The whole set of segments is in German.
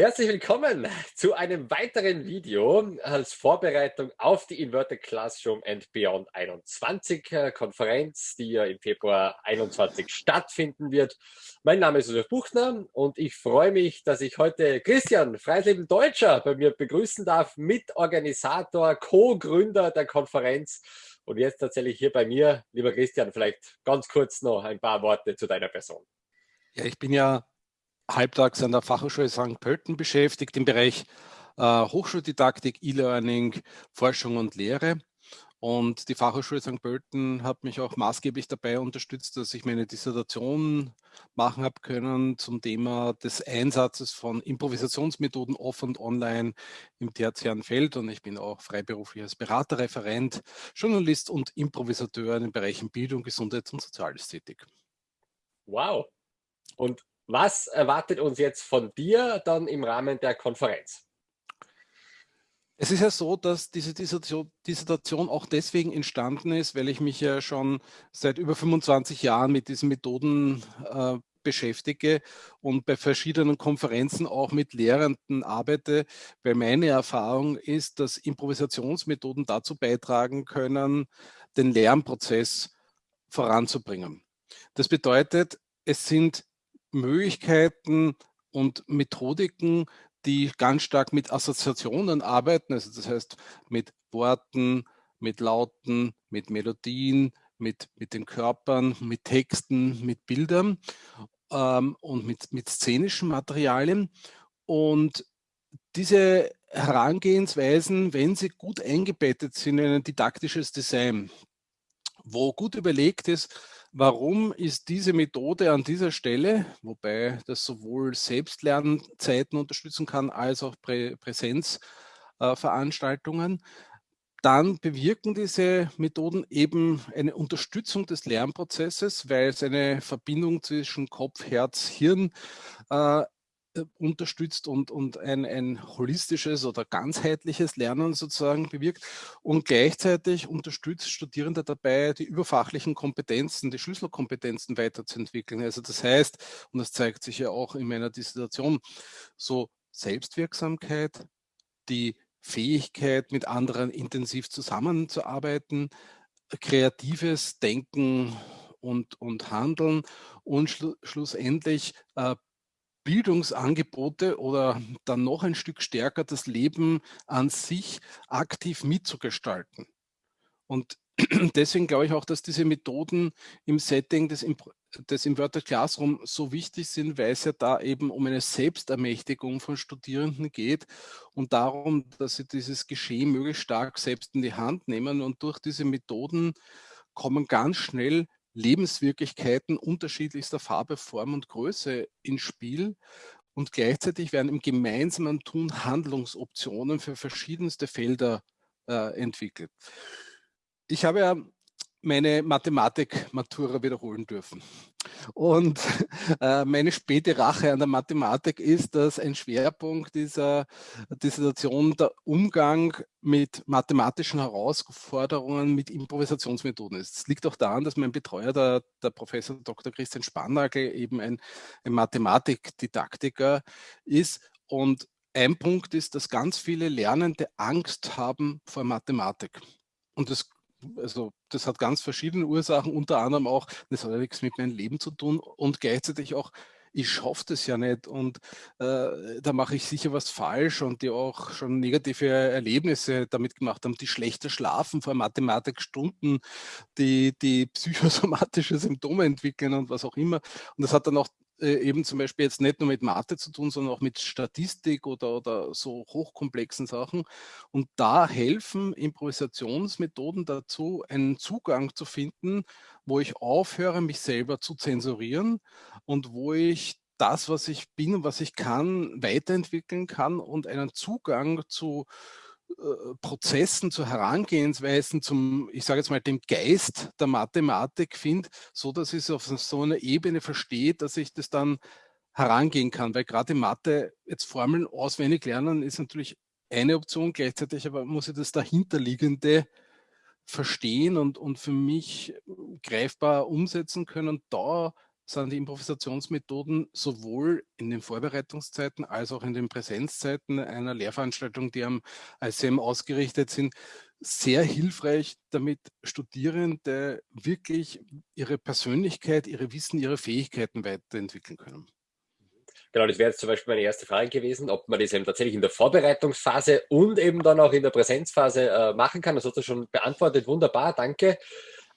Herzlich willkommen zu einem weiteren Video als Vorbereitung auf die Inverted Classroom and Beyond 21 äh, Konferenz, die ja im Februar 21 stattfinden wird. Mein Name ist Josef Buchner und ich freue mich, dass ich heute Christian Freisleben Deutscher bei mir begrüßen darf, Mitorganisator, Co-Gründer der Konferenz. Und jetzt tatsächlich hier bei mir, lieber Christian, vielleicht ganz kurz noch ein paar Worte zu deiner Person. Ja, ich bin ja halbtags an der Fachhochschule St. Pölten beschäftigt im Bereich äh, Hochschuldidaktik, E-Learning, Forschung und Lehre. Und die Fachhochschule St. Pölten hat mich auch maßgeblich dabei unterstützt, dass ich meine Dissertation machen habe können zum Thema des Einsatzes von Improvisationsmethoden off und online im tertiären Feld. Und ich bin auch freiberuflich als Berater, Referent, Journalist und Improvisateur in den Bereichen Bildung, Gesundheit und Soziales tätig. Wow. Und was erwartet uns jetzt von dir dann im Rahmen der Konferenz? Es ist ja so, dass diese Dissertation auch deswegen entstanden ist, weil ich mich ja schon seit über 25 Jahren mit diesen Methoden äh, beschäftige und bei verschiedenen Konferenzen auch mit Lehrenden arbeite, weil meine Erfahrung ist, dass Improvisationsmethoden dazu beitragen können, den Lernprozess voranzubringen. Das bedeutet, es sind Möglichkeiten und Methodiken, die ganz stark mit Assoziationen arbeiten, also das heißt mit Worten, mit Lauten, mit Melodien, mit, mit den Körpern, mit Texten, mit Bildern ähm, und mit, mit szenischen Materialien. Und diese Herangehensweisen, wenn sie gut eingebettet sind in ein didaktisches Design, wo gut überlegt ist, Warum ist diese Methode an dieser Stelle, wobei das sowohl Selbstlernzeiten unterstützen kann, als auch Prä Präsenzveranstaltungen, äh, dann bewirken diese Methoden eben eine Unterstützung des Lernprozesses, weil es eine Verbindung zwischen Kopf, Herz, Hirn äh, unterstützt und, und ein, ein holistisches oder ganzheitliches Lernen sozusagen bewirkt und gleichzeitig unterstützt Studierende dabei, die überfachlichen Kompetenzen, die Schlüsselkompetenzen weiterzuentwickeln. Also das heißt, und das zeigt sich ja auch in meiner Dissertation, so Selbstwirksamkeit, die Fähigkeit, mit anderen intensiv zusammenzuarbeiten, kreatives Denken und, und Handeln und schlu schlussendlich äh, Bildungsangebote oder dann noch ein Stück stärker das Leben an sich aktiv mitzugestalten. Und deswegen glaube ich auch, dass diese Methoden im Setting des, des Inverted Classroom so wichtig sind, weil es ja da eben um eine Selbstermächtigung von Studierenden geht und darum, dass sie dieses Geschehen möglichst stark selbst in die Hand nehmen und durch diese Methoden kommen ganz schnell Lebenswirklichkeiten unterschiedlichster Farbe, Form und Größe ins Spiel. Und gleichzeitig werden im gemeinsamen Tun Handlungsoptionen für verschiedenste Felder äh, entwickelt. Ich habe ja meine Mathematik-Matura wiederholen dürfen. Und äh, meine späte Rache an der Mathematik ist, dass ein Schwerpunkt dieser Dissertation der Umgang mit mathematischen Herausforderungen mit Improvisationsmethoden ist. Es liegt auch daran, dass mein Betreuer, der, der Professor Dr. Christian Spannagel, eben ein, ein Mathematikdidaktiker ist. Und ein Punkt ist, dass ganz viele Lernende Angst haben vor Mathematik. Und das also das hat ganz verschiedene Ursachen, unter anderem auch, das hat ja nichts mit meinem Leben zu tun und gleichzeitig auch, ich schaffe das ja nicht und äh, da mache ich sicher was falsch und die auch schon negative Erlebnisse damit gemacht haben, die schlechter schlafen vor Mathematikstunden, die, die psychosomatische Symptome entwickeln und was auch immer. Und das hat dann auch äh, eben zum Beispiel jetzt nicht nur mit Mathe zu tun, sondern auch mit Statistik oder, oder so hochkomplexen Sachen. Und da helfen Improvisationsmethoden dazu, einen Zugang zu finden, wo ich aufhöre, mich selber zu zensurieren und wo ich das, was ich bin und was ich kann, weiterentwickeln kann und einen Zugang zu Prozessen, zu Herangehensweisen zum, ich sage jetzt mal, dem Geist der Mathematik finde, so dass ich es auf so einer Ebene verstehe, dass ich das dann herangehen kann. Weil gerade Mathe, jetzt Formeln auswendig lernen, ist natürlich eine Option, gleichzeitig aber muss ich das dahinterliegende verstehen und, und für mich greifbar umsetzen können. Da sind die Improvisationsmethoden sowohl in den Vorbereitungszeiten als auch in den Präsenzzeiten einer Lehrveranstaltung, die am ICM ausgerichtet sind, sehr hilfreich, damit Studierende wirklich ihre Persönlichkeit, ihre Wissen, ihre Fähigkeiten weiterentwickeln können. Genau, das wäre jetzt zum Beispiel meine erste Frage gewesen, ob man das eben tatsächlich in der Vorbereitungsphase und eben dann auch in der Präsenzphase äh, machen kann. Das hast du schon beantwortet. Wunderbar, danke.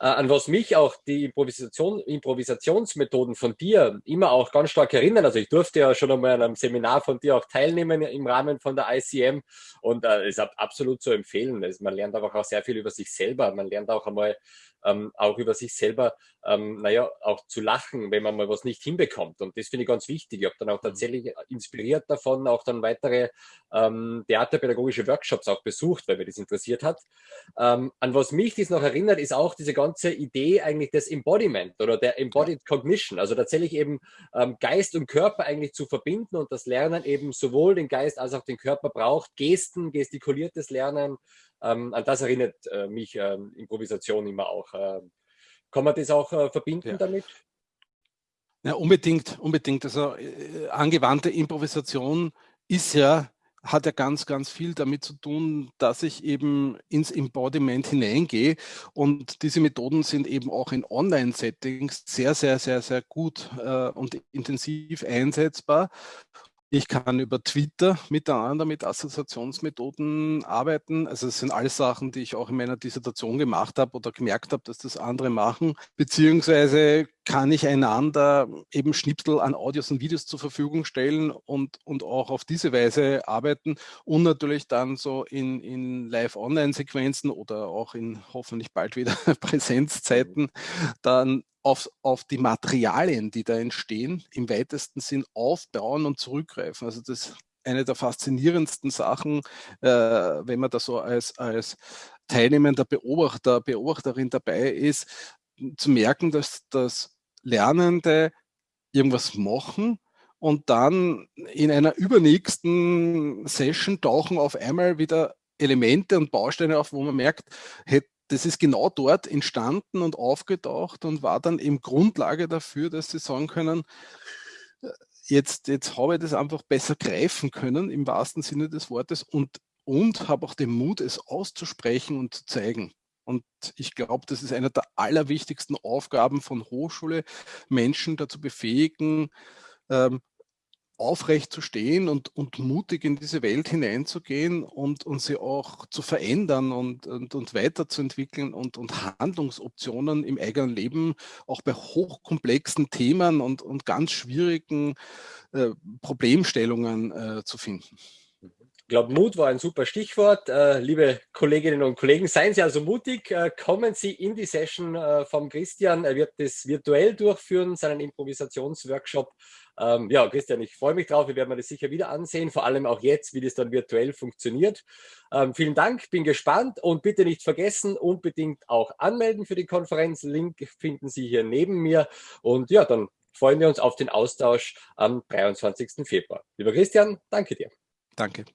Äh, an was mich auch die Improvisation, Improvisationsmethoden von dir immer auch ganz stark erinnern. Also ich durfte ja schon einmal an einem Seminar von dir auch teilnehmen im Rahmen von der ICM und äh, ist absolut zu empfehlen. Also man lernt einfach auch sehr viel über sich selber. Man lernt auch einmal ähm, auch über sich selber, ähm, naja, auch zu lachen, wenn man mal was nicht hinbekommt. Und das finde ich ganz wichtig. Ich habe dann auch mhm. tatsächlich inspiriert davon, auch dann weitere ähm, theaterpädagogische Workshops auch besucht, weil mir das interessiert hat. Ähm, an was mich das noch erinnert, ist auch diese ganze Idee eigentlich des Embodiment oder der Embodied Cognition. Also tatsächlich eben ähm, Geist und Körper eigentlich zu verbinden und das Lernen eben sowohl den Geist als auch den Körper braucht. Gesten, gestikuliertes Lernen, ähm, an das erinnert äh, mich ähm, Improvisation immer auch. Ähm, kann man das auch äh, verbinden ja. damit? Ja, unbedingt, unbedingt. Also äh, angewandte Improvisation ist ja hat ja ganz, ganz viel damit zu tun, dass ich eben ins Embodiment hineingehe. Und diese Methoden sind eben auch in Online-Settings sehr, sehr, sehr, sehr gut äh, und intensiv einsetzbar. Ich kann über Twitter miteinander mit Assoziationsmethoden arbeiten. Also es sind alles Sachen, die ich auch in meiner Dissertation gemacht habe oder gemerkt habe, dass das andere machen. Beziehungsweise kann ich einander eben Schnipsel an Audios und Videos zur Verfügung stellen und, und auch auf diese Weise arbeiten und natürlich dann so in, in Live-Online-Sequenzen oder auch in hoffentlich bald wieder Präsenzzeiten dann auf, auf die Materialien, die da entstehen, im weitesten Sinn aufbauen und zurückgreifen. Also das ist eine der faszinierendsten Sachen, äh, wenn man da so als, als teilnehmender Beobachter, Beobachterin dabei ist, zu merken, dass das Lernende irgendwas machen und dann in einer übernächsten Session tauchen auf einmal wieder Elemente und Bausteine auf, wo man merkt, hätte das ist genau dort entstanden und aufgetaucht und war dann eben Grundlage dafür, dass sie sagen können, äh, jetzt, jetzt habe ich das einfach besser greifen können, im wahrsten Sinne des Wortes, und, und habe auch den Mut, es auszusprechen und zu zeigen. Und ich glaube, das ist eine der allerwichtigsten Aufgaben von Hochschule, Menschen dazu befähigen, ähm, aufrecht zu stehen und, und mutig in diese Welt hineinzugehen und, und sie auch zu verändern und, und, und weiterzuentwickeln und, und Handlungsoptionen im eigenen Leben auch bei hochkomplexen Themen und, und ganz schwierigen äh, Problemstellungen äh, zu finden. Ich glaube, Mut war ein super Stichwort. Äh, liebe Kolleginnen und Kollegen, seien Sie also mutig, äh, kommen Sie in die Session äh, vom Christian. Er wird das virtuell durchführen, seinen Improvisationsworkshop. Ähm, ja, Christian, ich freue mich drauf. Wir werden das sicher wieder ansehen, vor allem auch jetzt, wie das dann virtuell funktioniert. Ähm, vielen Dank, bin gespannt und bitte nicht vergessen, unbedingt auch anmelden für die Konferenz. Link finden Sie hier neben mir. Und ja, dann freuen wir uns auf den Austausch am 23. Februar. Lieber Christian, danke dir. Danke.